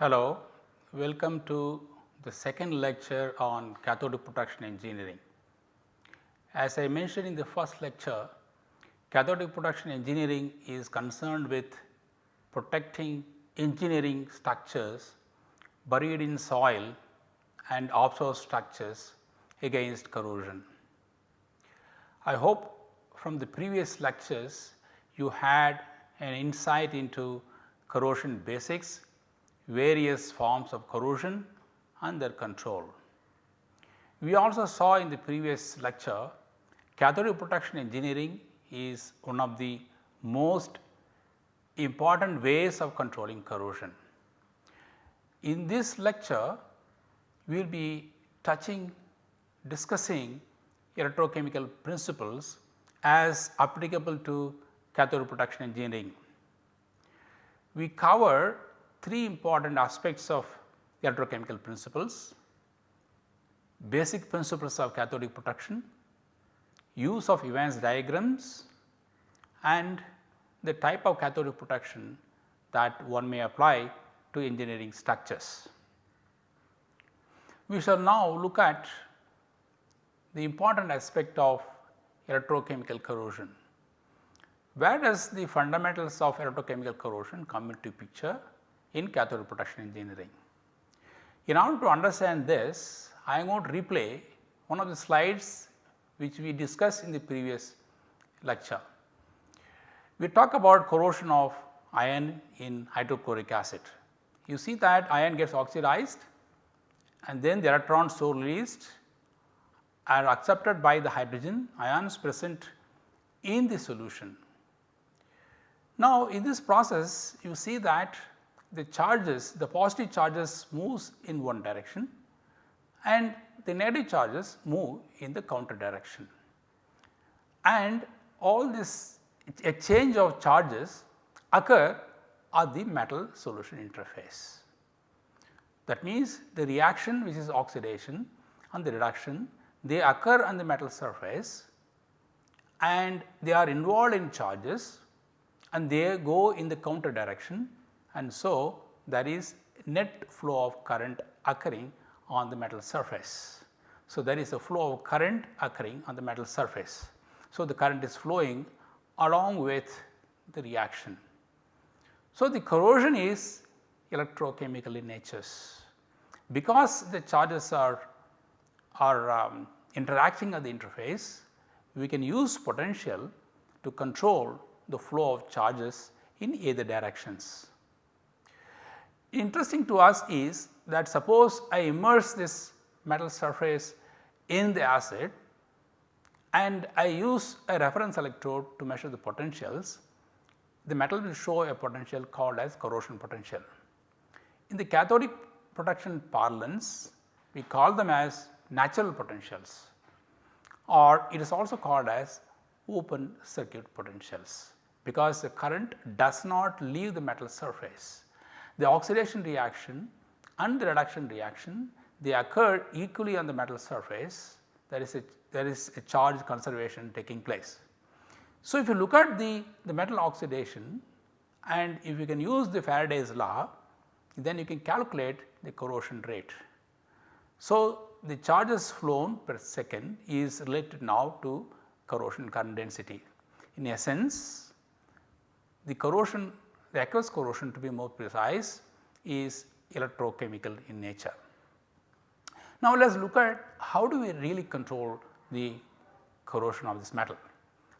Hello, welcome to the second lecture on cathode protection engineering. As I mentioned in the first lecture, cathodic protection engineering is concerned with protecting engineering structures buried in soil and offshore structures against corrosion. I hope from the previous lectures you had an insight into corrosion basics, various forms of corrosion and their control. We also saw in the previous lecture cathodic protection engineering is one of the most important ways of controlling corrosion. In this lecture, we will be touching discussing electrochemical principles as applicable to cathode protection engineering. We cover three important aspects of electrochemical principles, basic principles of cathodic protection, use of Evans diagrams and the type of cathodic protection that one may apply to engineering structures. We shall now look at the important aspect of electrochemical corrosion. Where does the fundamentals of electrochemical corrosion come into picture in cathode protection engineering? In order to understand this, I am going to replay one of the slides which we discussed in the previous lecture. We talk about corrosion of iron in hydrochloric acid. You see that iron gets oxidized and then the electrons so released are accepted by the hydrogen ions present in the solution. Now, in this process you see that the charges the positive charges moves in one direction and the negative charges move in the counter direction. And all this a change of charges occur at the metal solution interface. That means, the reaction which is oxidation and the reduction they occur on the metal surface and they are involved in charges and they go in the counter direction and so there is net flow of current occurring on the metal surface. So, there is a flow of current occurring on the metal surface. So, the current is flowing along with the reaction. So, the corrosion is electrochemical in nature. Because the charges are, are um, interacting at the interface, we can use potential to control the flow of charges in either directions. Interesting to us is that suppose I immerse this metal surface in the acid and I use a reference electrode to measure the potentials, the metal will show a potential called as corrosion potential. In the cathodic protection parlance, we call them as natural potentials or it is also called as open circuit potentials because the current does not leave the metal surface. The oxidation reaction and the reduction reaction they occur equally on the metal surface there is a there is a charge conservation taking place. So, if you look at the, the metal oxidation and if you can use the Faraday's law then you can calculate the corrosion rate. So, the charges flown per second is related now to corrosion current density. In essence the corrosion the aqueous corrosion to be more precise is electrochemical in nature. Now, let us look at how do we really control the corrosion of this metal.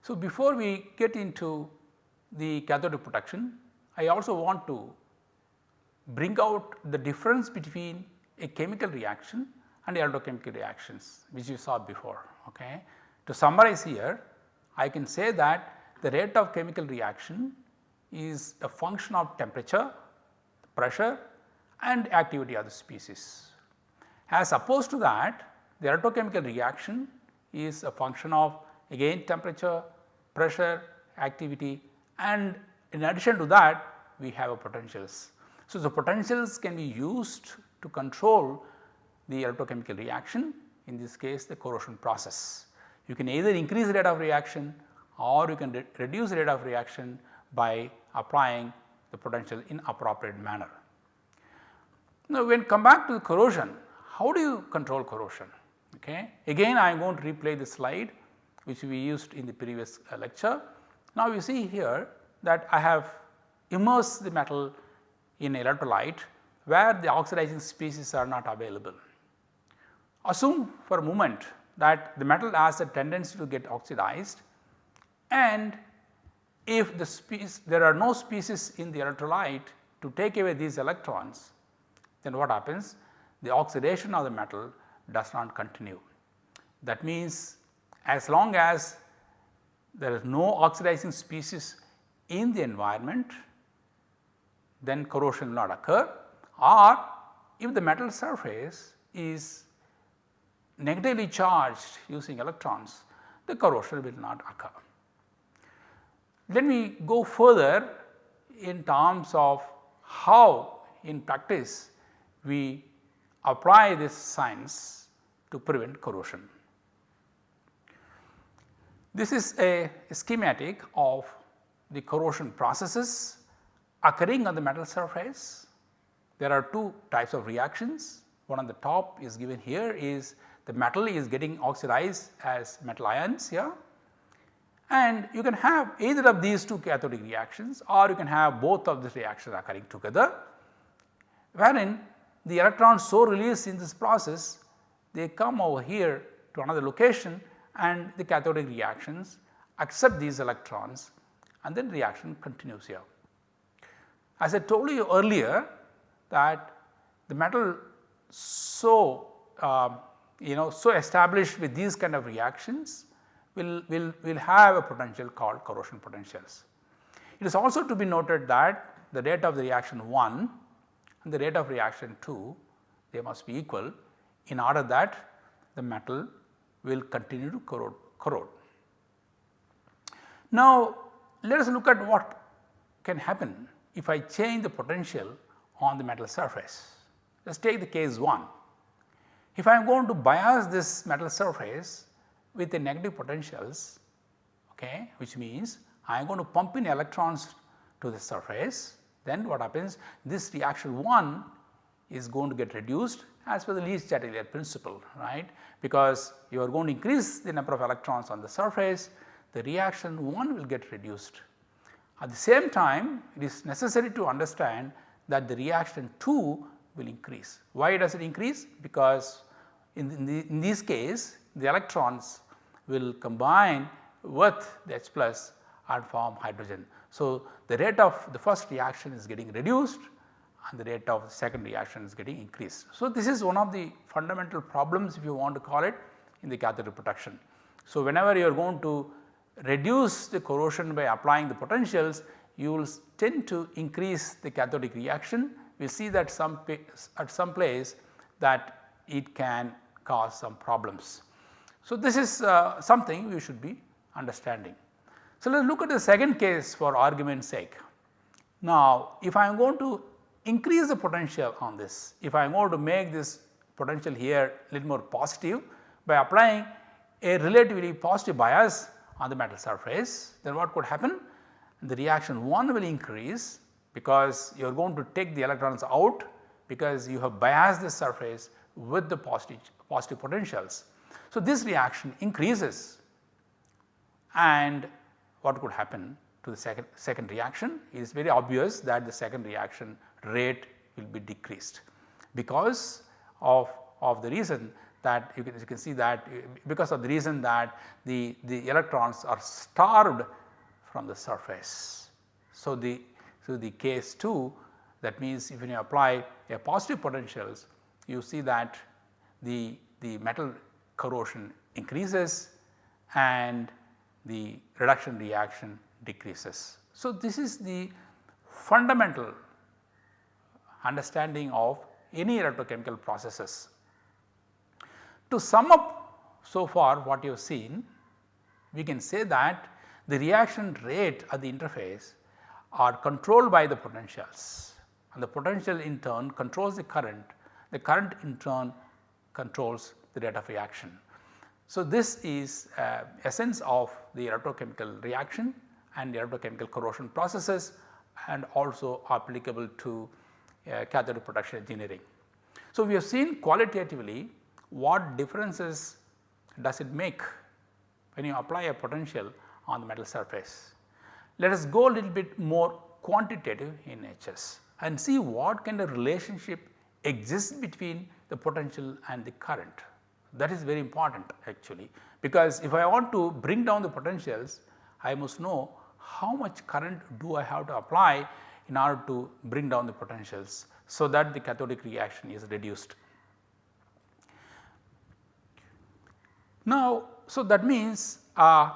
So, before we get into the cathodic protection, I also want to bring out the difference between a chemical reaction and electrochemical reactions which you saw before. Okay. To summarize here, I can say that the rate of chemical reaction is a function of temperature, pressure and activity of the species. As opposed to that, the electrochemical reaction is a function of again temperature, pressure, activity and in addition to that we have a potentials. So, the potentials can be used to control the electrochemical reaction in this case the corrosion process. You can either increase the rate of reaction or you can re reduce the rate of reaction by applying the potential in appropriate manner. Now, when come back to the corrosion, how do you control corrosion? Okay. Again I am going to replay the slide which we used in the previous uh, lecture. Now, you see here that I have immersed the metal in electrolyte where the oxidizing species are not available. Assume for a moment that the metal has a tendency to get oxidized and if the species there are no species in the electrolyte to take away these electrons then what happens the oxidation of the metal does not continue. That means as long as there is no oxidizing species in the environment then corrosion will not occur or if the metal surface is negatively charged using electrons the corrosion will not occur. Let me go further in terms of how in practice we apply this science to prevent corrosion. This is a schematic of the corrosion processes occurring on the metal surface. There are two types of reactions. One on the top is given here is the metal is getting oxidized as metal ions here and you can have either of these two cathodic reactions or you can have both of these reactions occurring together wherein the electrons so released in this process they come over here to another location and the cathodic reactions accept these electrons and then reaction continues here. As I told you earlier that the metal so uh, you know so established with these kind of reactions will, will, will have a potential called corrosion potentials. It is also to be noted that the rate of the reaction 1 and the rate of reaction 2 they must be equal in order that the metal will continue to corrode. corrode. Now, let us look at what can happen if I change the potential on the metal surface. Let us take the case 1. If I am going to bias this metal surface with the negative potentials okay, which means I am going to pump in electrons to the surface then what happens this reaction 1 is going to get reduced as per the Le Chatelier principle right because you are going to increase the number of electrons on the surface the reaction 1 will get reduced. At the same time it is necessary to understand that the reaction 2 will increase. Why does it increase? Because in, in, the, in this case the electrons will combine with the H plus and form hydrogen. So, the rate of the first reaction is getting reduced and the rate of the second reaction is getting increased. So, this is one of the fundamental problems if you want to call it in the cathode protection. So, whenever you are going to reduce the corrosion by applying the potentials you will tend to increase the cathodic reaction. We see that some at some place that it can cause some problems. So, this is uh, something we should be understanding. So, let us look at the second case for argument's sake. Now, if I am going to increase the potential on this, if I am going to make this potential here little more positive by applying a relatively positive bias on the metal surface, then what could happen? The reaction 1 will increase because you are going to take the electrons out because you have biased the surface with the positive, positive potentials. So, this reaction increases and what could happen to the second, second reaction it is very obvious that the second reaction rate will be decreased because of, of the reason that you can, you can see that because of the reason that the, the electrons are starved from the surface. So, the, so the case 2 that means if you apply a positive potentials you see that the, the metal corrosion increases and the reduction reaction decreases. So, this is the fundamental understanding of any electrochemical processes. To sum up so far what you have seen, we can say that the reaction rate at the interface are controlled by the potentials and the potential in turn controls the current, the current in turn controls the rate of reaction. So, this is uh, essence of the electrochemical reaction and the electrochemical corrosion processes and also applicable to uh, cathodic protection engineering. So, we have seen qualitatively what differences does it make when you apply a potential on the metal surface. Let us go a little bit more quantitative in HS and see what kind of relationship exists between the potential and the current. That is very important actually because if I want to bring down the potentials I must know how much current do I have to apply in order to bring down the potentials so that the cathodic reaction is reduced. Now, so that means uh,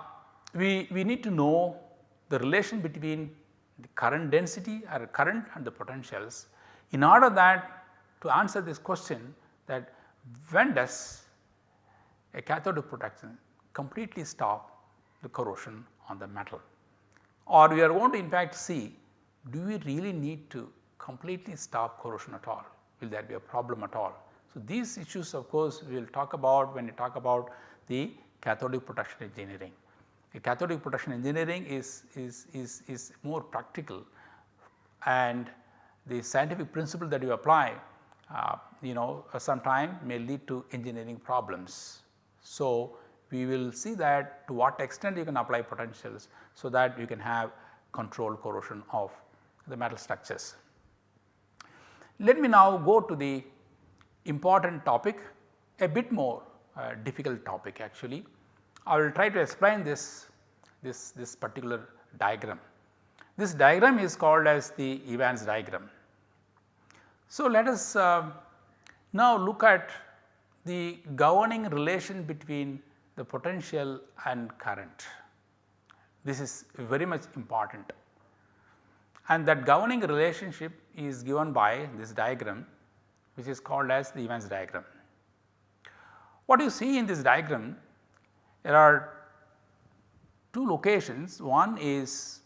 we, we need to know the relation between the current density or current and the potentials in order that to answer this question that when does a cathodic protection completely stop the corrosion on the metal or we are going to in fact see do we really need to completely stop corrosion at all will there be a problem at all. So, these issues of course we will talk about when we talk about the cathodic protection engineering. The cathodic protection engineering is, is, is, is more practical and the scientific principle that you apply uh, you know sometime may lead to engineering problems. So, we will see that to what extent you can apply potentials so that you can have controlled corrosion of the metal structures. Let me now go to the important topic a bit more uh, difficult topic actually. I will try to explain this, this, this particular diagram. This diagram is called as the Evans diagram. So, let us uh, now look at the governing relation between the potential and current. This is very much important and that governing relationship is given by this diagram which is called as the Evans diagram. What you see in this diagram there are two locations one is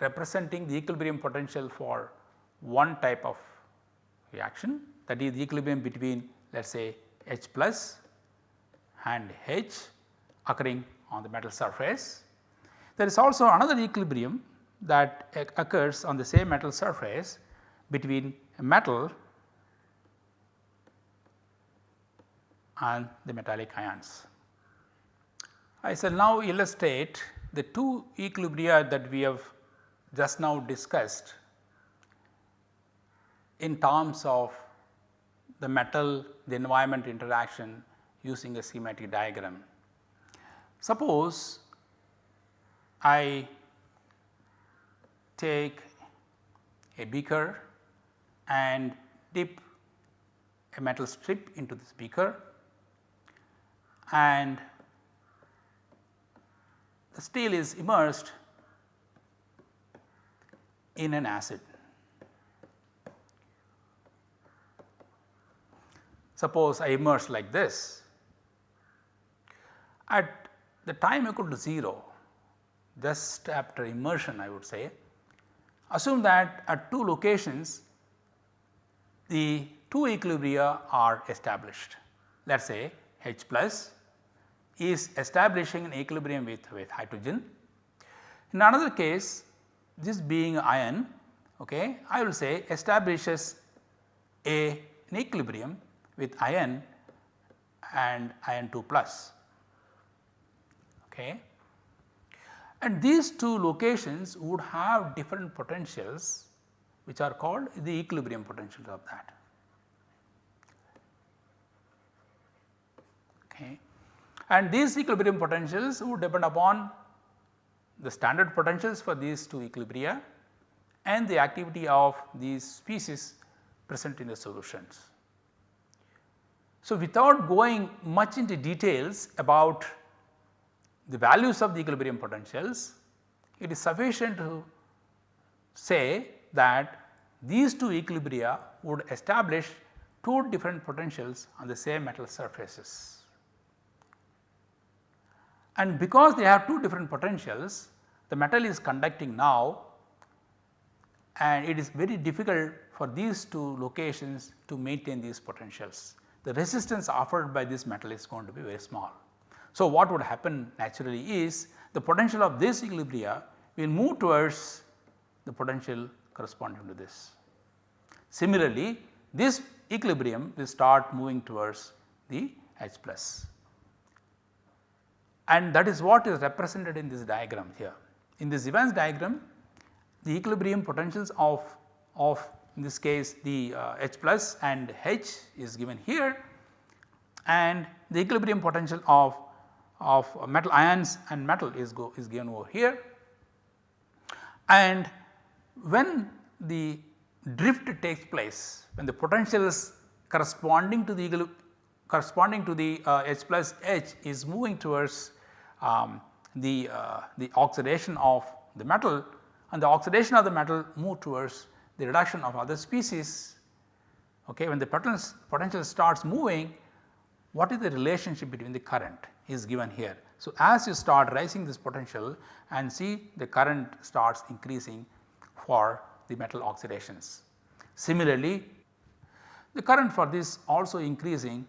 representing the equilibrium potential for one type of reaction that is the equilibrium between let us say H plus and H occurring on the metal surface. There is also another equilibrium that occurs on the same metal surface between a metal and the metallic ions. I shall now illustrate the two equilibria that we have just now discussed in terms of the metal the environment interaction using a schematic diagram. Suppose I take a beaker and dip a metal strip into this beaker and the steel is immersed in an acid. Suppose I immerse like this at the time equal to 0 just after immersion I would say assume that at two locations the two equilibria are established let us say H plus is establishing an equilibrium with, with hydrogen. In another case this being iron okay, I will say establishes a an equilibrium with iron and iron 2 plus. Okay. And these two locations would have different potentials which are called the equilibrium potentials of that. Okay. And these equilibrium potentials would depend upon the standard potentials for these two equilibria and the activity of these species present in the solutions. So, without going much into details about the values of the equilibrium potentials, it is sufficient to say that these two equilibria would establish two different potentials on the same metal surfaces. And because they have two different potentials, the metal is conducting now and it is very difficult for these two locations to maintain these potentials. The resistance offered by this metal is going to be very small. So, what would happen naturally is the potential of this equilibria will move towards the potential corresponding to this. Similarly, this equilibrium will start moving towards the H plus and that is what is represented in this diagram here. In this Evans diagram the equilibrium potentials of, of in this case the uh, H plus and H is given here and the equilibrium potential of, of metal ions and metal is, go, is given over here. And when the drift takes place when the potentials corresponding to the corresponding to the uh, H plus H is moving towards um, the, uh, the oxidation of the metal and the oxidation of the metal move towards the reduction of other species. Okay, when the potential, starts moving what is the relationship between the current is given here. So, as you start rising this potential and see the current starts increasing for the metal oxidations. Similarly, the current for this also increasing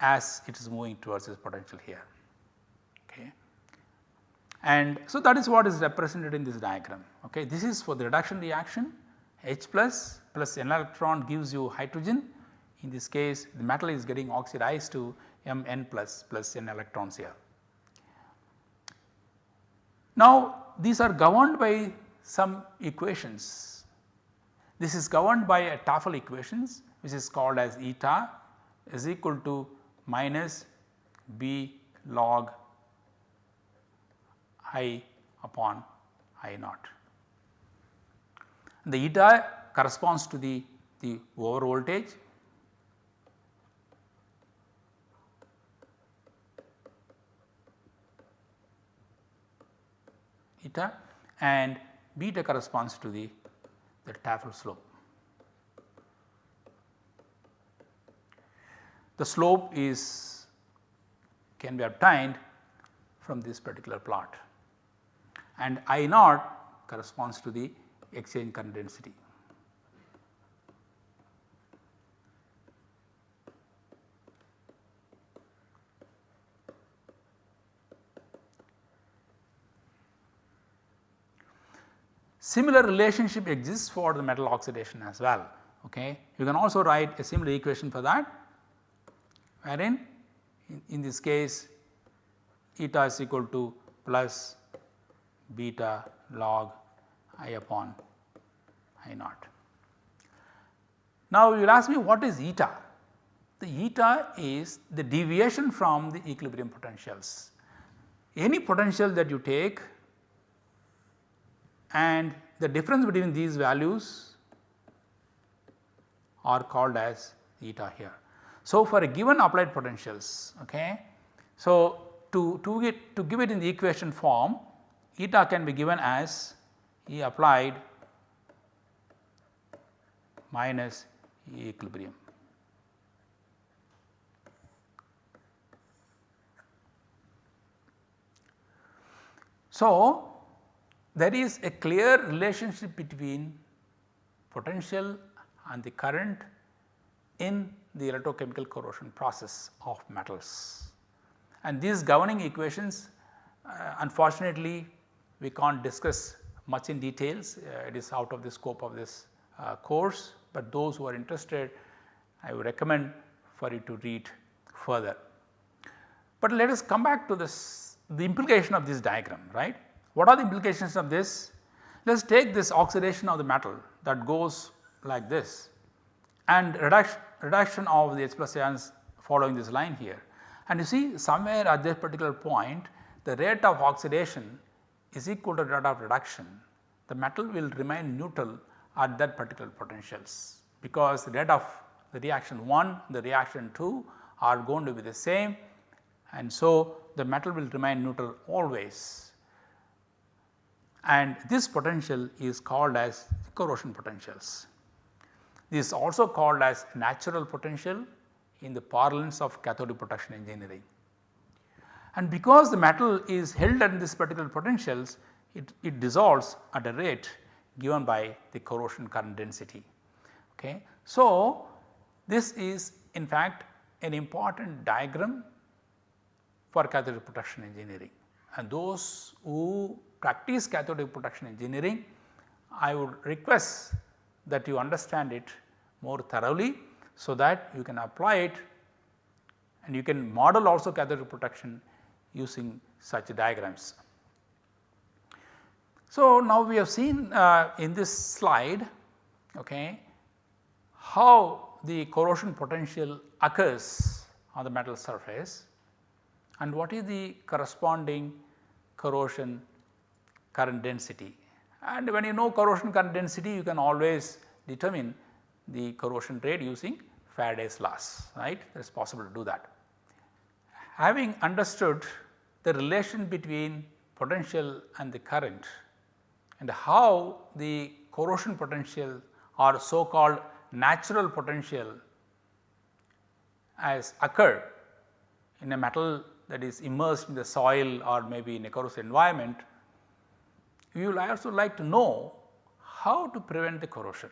as it is moving towards this potential here. Okay. And so that is what is represented in this diagram. Okay. This is for the reduction reaction H plus plus n electron gives you hydrogen in this case the metal is getting oxidized to Mn plus plus n electrons here. Now these are governed by some equations. This is governed by a Tafel equations which is called as eta is equal to minus b log I upon I naught. The eta corresponds to the, the over voltage eta and beta corresponds to the, the Tafel slope. The slope is can be obtained from this particular plot and I naught corresponds to the exchange current density. Similar relationship exists for the metal oxidation as well. Okay. You can also write a similar equation for that wherein in, in this case eta is equal to plus beta log i upon i naught. Now you will ask me what is eta? The eta is the deviation from the equilibrium potentials. Any potential that you take and the difference between these values are called as eta here. So, for a given applied potentials okay, so to, to, get, to give it in the equation form eta can be given as E applied minus E equilibrium. So, there is a clear relationship between potential and the current in the electrochemical corrosion process of metals. And these governing equations uh, unfortunately we can't discuss much in details uh, it is out of the scope of this uh, course, but those who are interested I would recommend for you to read further. But let us come back to this the implication of this diagram right. What are the implications of this? Let us take this oxidation of the metal that goes like this and reduction, reduction of the H plus ions following this line here. And you see somewhere at this particular point the rate of oxidation is equal to rate of reduction. The metal will remain neutral at that particular potentials because the rate of the reaction 1, the reaction 2 are going to be the same and so the metal will remain neutral always and this potential is called as corrosion potentials. This is also called as natural potential in the parlance of cathodic protection engineering. And because the metal is held at this particular potentials it, it dissolves at a rate given by the corrosion current density. Okay. So, this is in fact an important diagram for cathodic protection engineering and those who practice cathodic protection engineering I would request that you understand it more thoroughly so that you can apply it and you can model also cathodic protection using such diagrams. So, now we have seen uh, in this slide okay, how the corrosion potential occurs on the metal surface and what is the corresponding corrosion current density. And when you know corrosion current density you can always determine the corrosion rate using Faraday's laws right it is possible to do that. Having understood the relation between potential and the current and how the corrosion potential or so called natural potential has occurred in a metal that is immersed in the soil or maybe in a corrosive environment, we will also like to know how to prevent the corrosion.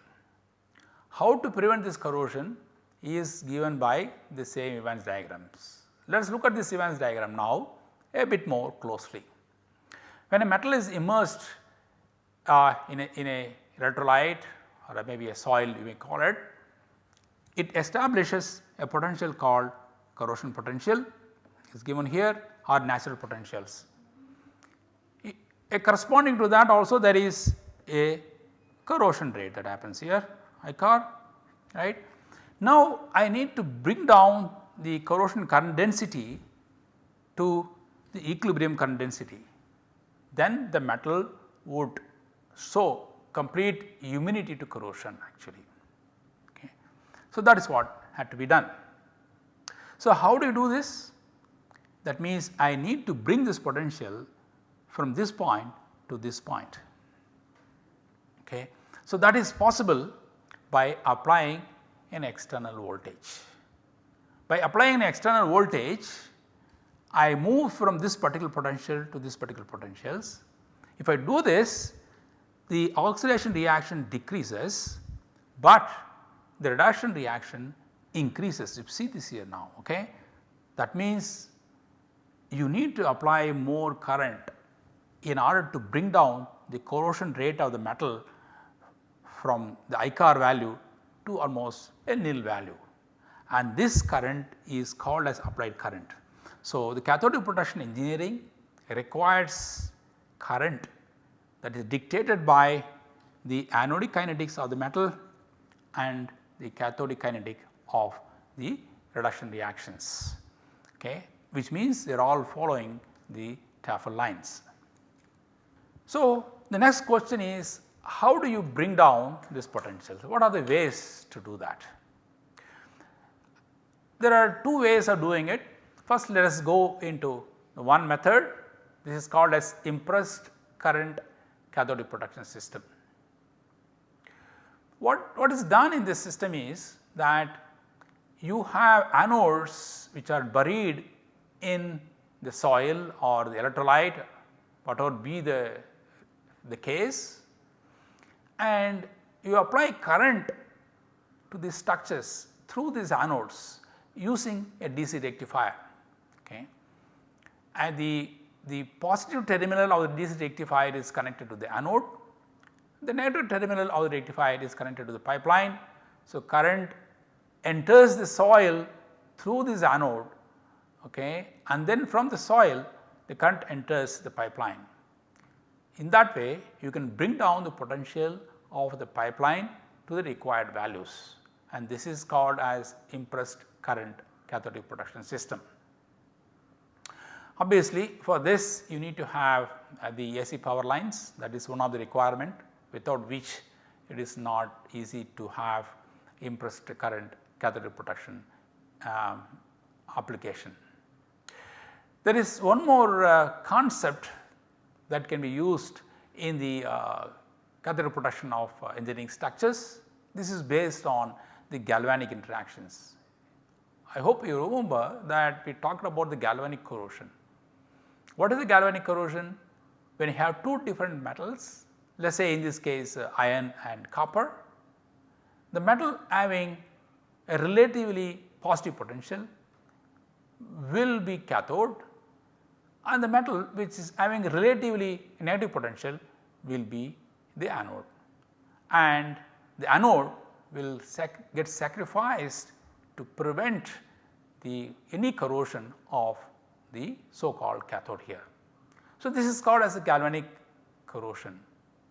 How to prevent this corrosion is given by the same Evans diagrams. Let us look at this Evans diagram now a bit more closely. When a metal is immersed uh, in, a, in a electrolyte or maybe a soil you may call it, it establishes a potential called corrosion potential is given here or natural potentials. A corresponding to that also there is a corrosion rate that happens here I Icorr right. Now I need to bring down the corrosion current density to the equilibrium current density then the metal would show complete immunity to corrosion actually. Okay. So, that is what had to be done. So, how do you do this? That means I need to bring this potential from this point to this point. Okay. So, that is possible by applying an external voltage. By applying an external voltage I move from this particular potential to this particular potentials. If I do this the oxidation reaction decreases, but the reduction reaction increases you see this here now ok. That means you need to apply more current in order to bring down the corrosion rate of the metal from the Icorr value to almost a nil value and this current is called as applied current. So, the cathodic protection engineering requires current that is dictated by the anodic kinetics of the metal and the cathodic kinetic of the reduction reactions okay, which means they are all following the Tafel lines. So, the next question is how do you bring down this potential? What are the ways to do that? There are two ways of doing it. First let us go into one method this is called as impressed current cathodic protection system. What, what is done in this system is that you have anodes which are buried in the soil or the electrolyte whatever be the, the case and you apply current to these structures through these anodes using a DC rectifier. Okay. And the the positive terminal of the DC rectifier is connected to the anode, the negative terminal of the rectifier is connected to the pipeline. So, current enters the soil through this anode okay, and then from the soil the current enters the pipeline. In that way you can bring down the potential of the pipeline to the required values and this is called as impressed current cathodic protection system. Obviously for this you need to have uh, the AC power lines that is one of the requirement without which it is not easy to have impressed current cathodic protection um, application. There is one more uh, concept that can be used in the uh, cathodic protection of uh, engineering structures. This is based on the galvanic interactions. I hope you remember that we talked about the galvanic corrosion what is the galvanic corrosion? When you have two different metals let us say in this case uh, iron and copper, the metal having a relatively positive potential will be cathode and the metal which is having relatively negative potential will be the anode and the anode will sac get sacrificed to prevent the any corrosion of the so called cathode here. So, this is called as a galvanic corrosion.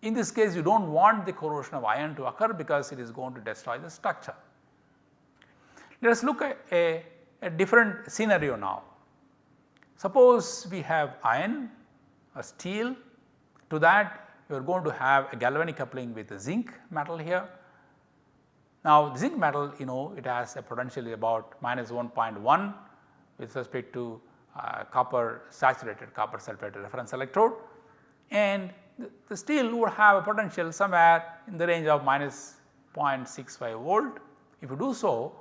In this case you do not want the corrosion of iron to occur because it is going to destroy the structure. Let us look at a, a different scenario now. Suppose we have iron or steel to that you are going to have a galvanic coupling with a zinc metal here. Now zinc metal you know it has a potential about minus 1.1 with respect to uh, copper saturated copper sulphate reference electrode and the, the steel would have a potential somewhere in the range of minus 0.65 volt. If you do so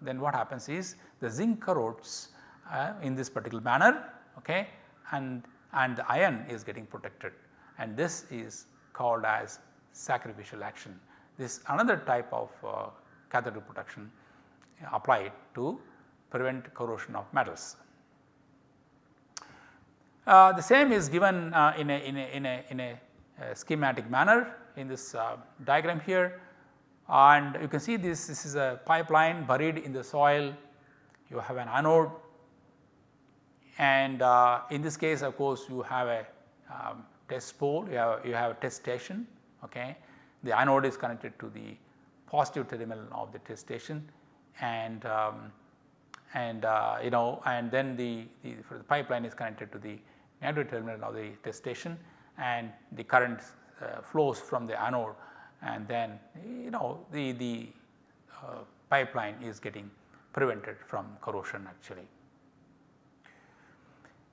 then what happens is the zinc corrodes uh, in this particular manner okay, and, and the iron is getting protected and this is called as sacrificial action. This another type of uh, cathode protection applied to prevent corrosion of metals. Uh, the same is given uh, in, a, in, a, in, a, in a, a schematic manner in this uh, diagram here and you can see this, this is a pipeline buried in the soil, you have an anode and uh, in this case of course you have a um, test pole, you have, you have a test station okay. The anode is connected to the positive terminal of the test station and um, and uh, you know and then the, the, the pipeline is connected to the negative terminal of the test station and the current uh, flows from the anode and then you know the, the uh, pipeline is getting prevented from corrosion actually.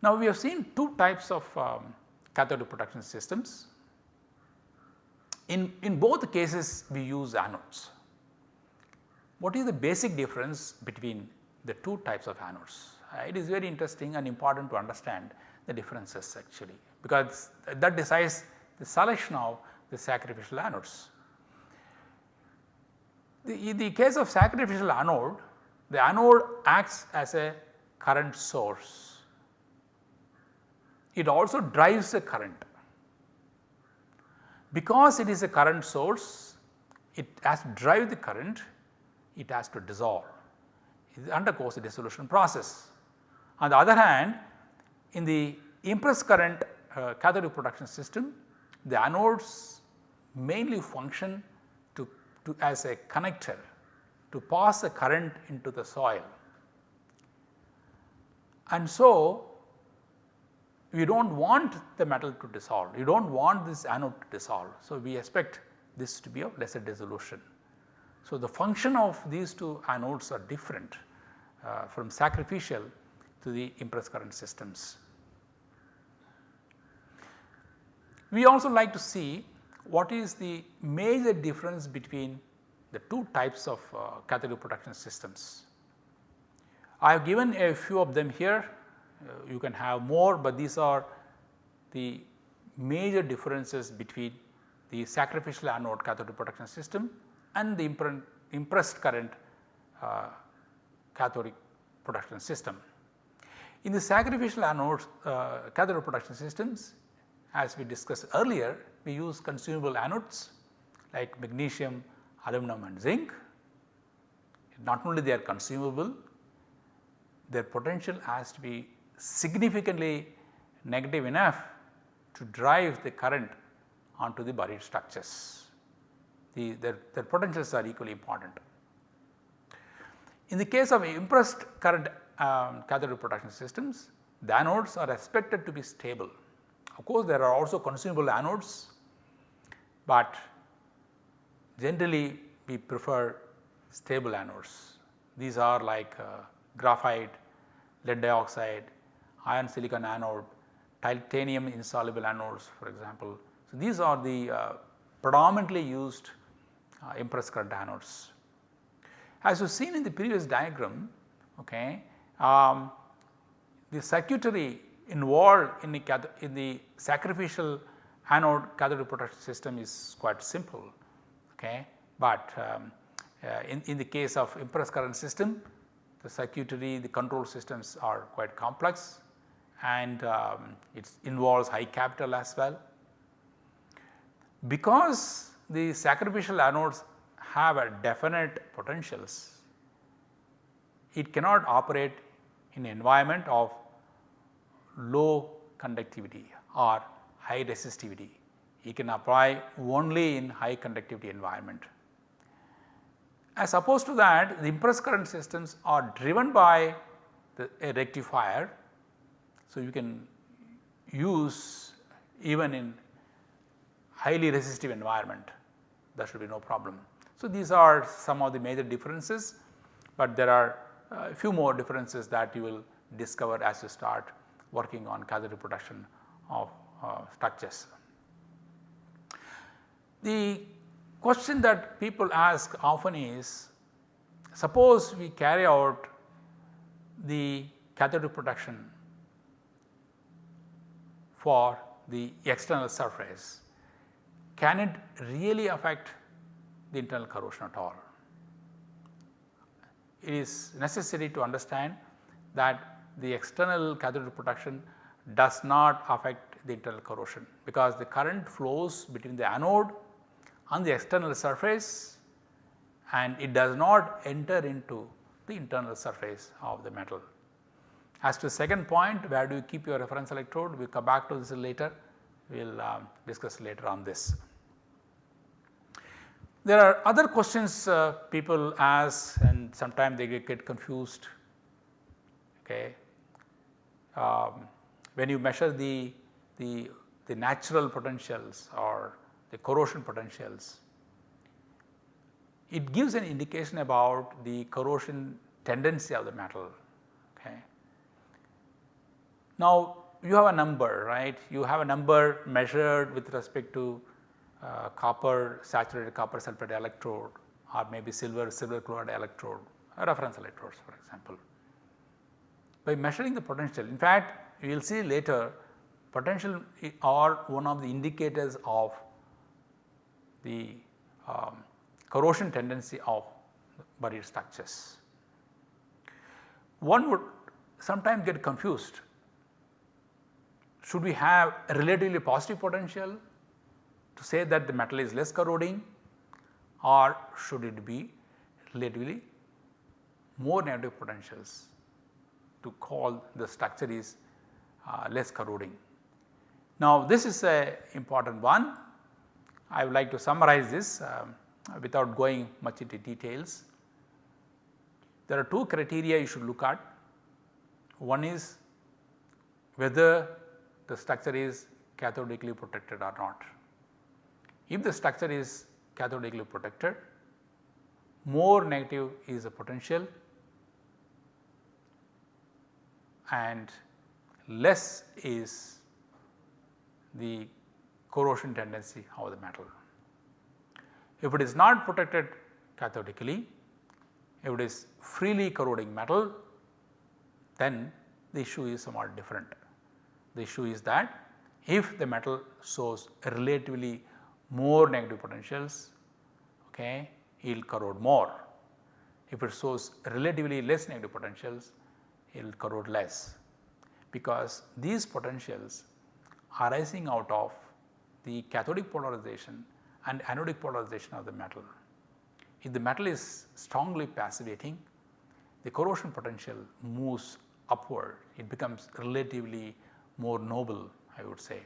Now we have seen two types of um, cathode protection systems. In, in both cases we use anodes. What is the basic difference between the two types of anodes? Uh, it is very interesting and important to understand the differences actually because that decides the selection of the sacrificial anodes. The, in the case of sacrificial anode, the anode acts as a current source. It also drives the current. Because it is a current source, it has to drive the current, it has to dissolve. It undergoes a dissolution process. On the other hand, in the impressed current uh, cathode protection system, the anodes mainly function to as a connector to pass the current into the soil. And so, we do not want the metal to dissolve, you do not want this anode to dissolve. So, we expect this to be of lesser dissolution. So, the function of these two anodes are different uh, from sacrificial to the impressed current systems. We also like to see what is the major difference between the two types of uh, cathode protection systems. I have given a few of them here, you can have more, but these are the major differences between the sacrificial anode cathode protection system and the impressed current uh, cathodic protection system. In the sacrificial anode uh, cathode protection systems as we discussed earlier we use consumable anodes like magnesium, aluminum and zinc. Not only they are consumable, their potential has to be significantly negative enough to drive the current onto the buried structures. The, their, their potentials are equally important. In the case of impressed current um, cathode protection systems, the anodes are expected to be stable. Of course, there are also consumable anodes but generally we prefer stable anodes. These are like uh, graphite, lead dioxide, iron silicon anode, titanium insoluble anodes for example. So, these are the uh, predominantly used uh, impressed current anodes. As you seen in the previous diagram, okay, um, the circuitry involved in the, in the sacrificial anode cathode protection system is quite simple okay. But um, uh, in, in the case of impressed current system the circuitry the control systems are quite complex and um, it involves high capital as well. Because the sacrificial anodes have a definite potentials, it cannot operate in environment of low conductivity or high resistivity. It can apply only in high conductivity environment. As opposed to that the impressed current systems are driven by the, a rectifier. So, you can use even in highly resistive environment there should be no problem. So, these are some of the major differences, but there are a few more differences that you will discover as you start working on cathode protection of uh, structures. The question that people ask often is suppose we carry out the cathode protection for the external surface, can it really affect the internal corrosion at all? It is necessary to understand that the external cathode protection does not affect the internal corrosion because the current flows between the anode and the external surface and it does not enter into the internal surface of the metal. As to the second point where do you keep your reference electrode we will come back to this later we will um, discuss later on this. There are other questions uh, people ask and sometimes they get, confused okay. Um, when you measure the, the, the natural potentials or the corrosion potentials, it gives an indication about the corrosion tendency of the metal. Now, you have a number right, you have a number measured with respect to uh, copper saturated copper sulphate electrode or maybe silver silver chloride electrode reference electrodes for example. By measuring the potential in fact you will see later potential are one of the indicators of the um, corrosion tendency of buried structures. One would sometimes get confused should we have a relatively positive potential to say that the metal is less corroding or should it be relatively more negative potentials to call the structure is uh, less corroding. Now this is a important one. I would like to summarize this um, without going much into details. There are two criteria you should look at. One is whether the structure is cathodically protected or not. If the structure is cathodically protected, more negative is the potential and less is the corrosion tendency of the metal. If it is not protected cathodically, if it is freely corroding metal then the issue is somewhat different. The issue is that if the metal shows relatively more negative potentials, okay, it will corrode more. If it shows relatively less negative potentials, it will corrode less because these potentials arising out of the cathodic polarization and anodic polarization of the metal. If the metal is strongly passivating, the corrosion potential moves upward, it becomes relatively more noble I would say.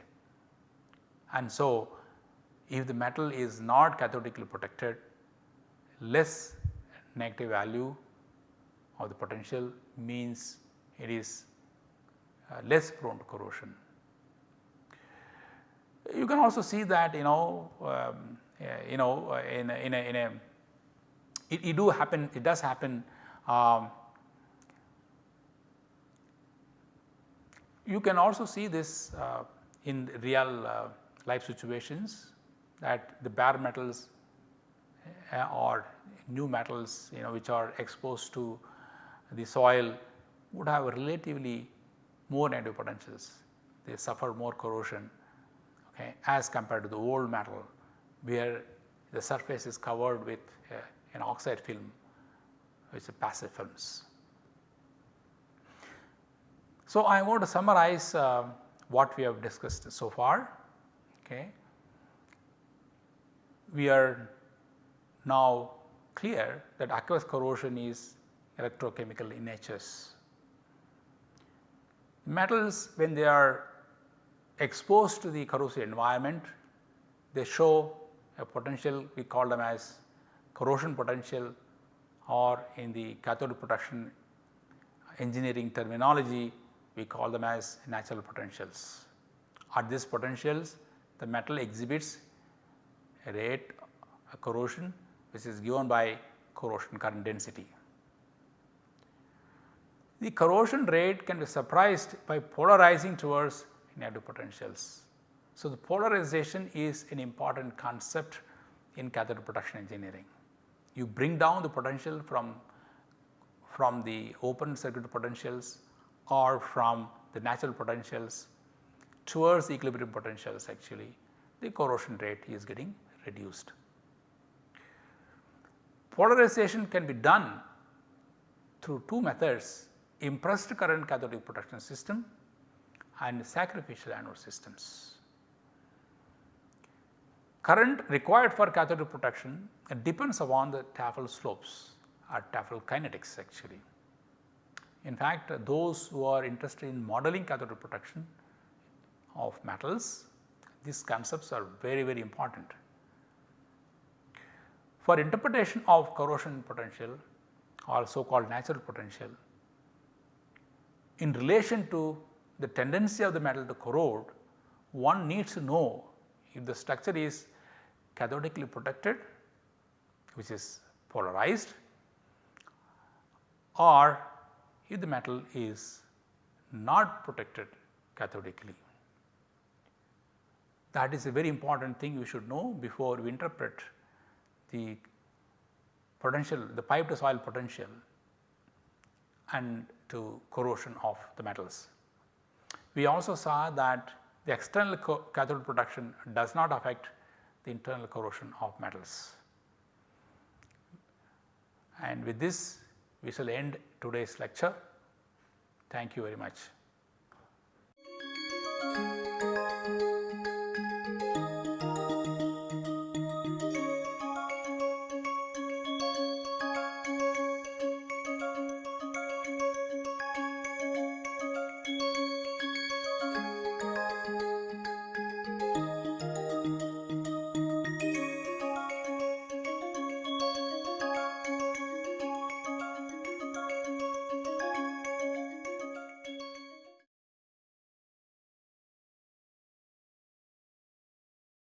And so, if the metal is not cathodically protected, less negative value of the potential means it is uh, less prone to corrosion. You can also see that you know um, you know uh, in a, in a, in a it, it, do happen it does happen um, you can also see this uh, in real uh, life situations that the bare metals uh, or new metals you know which are exposed to the soil would have relatively more negative potentials, they suffer more corrosion. okay, as compared to the old metal where the surface is covered with uh, an oxide film which is a passive films. So, I want to summarize uh, what we have discussed so far. Okay. We are now clear that aqueous corrosion is electrochemical in nature. Metals when they are exposed to the corrosive environment, they show a potential we call them as corrosion potential or in the cathode protection engineering terminology we call them as natural potentials. At these potentials the metal exhibits a rate a corrosion which is given by corrosion current density. The corrosion rate can be surprised by polarizing towards negative potentials. So, the polarization is an important concept in cathode protection engineering. You bring down the potential from, from the open circuit potentials or from the natural potentials towards equilibrium potentials actually the corrosion rate is getting reduced. Polarization can be done through two methods impressed current cathodic protection system and sacrificial anode systems. Current required for cathodic protection depends upon the Tafel slopes or Tafel kinetics actually. In fact, those who are interested in modeling cathodic protection of metals, these concepts are very very important. For interpretation of corrosion potential or so called natural potential, in relation to the tendency of the metal to corrode, one needs to know if the structure is cathodically protected which is polarized or if the metal is not protected cathodically. That is a very important thing you should know before we interpret the potential the pipe to soil potential and to corrosion of the metals. We also saw that the external cathode protection does not affect the internal corrosion of metals. And with this we shall end today's lecture. Thank you very much.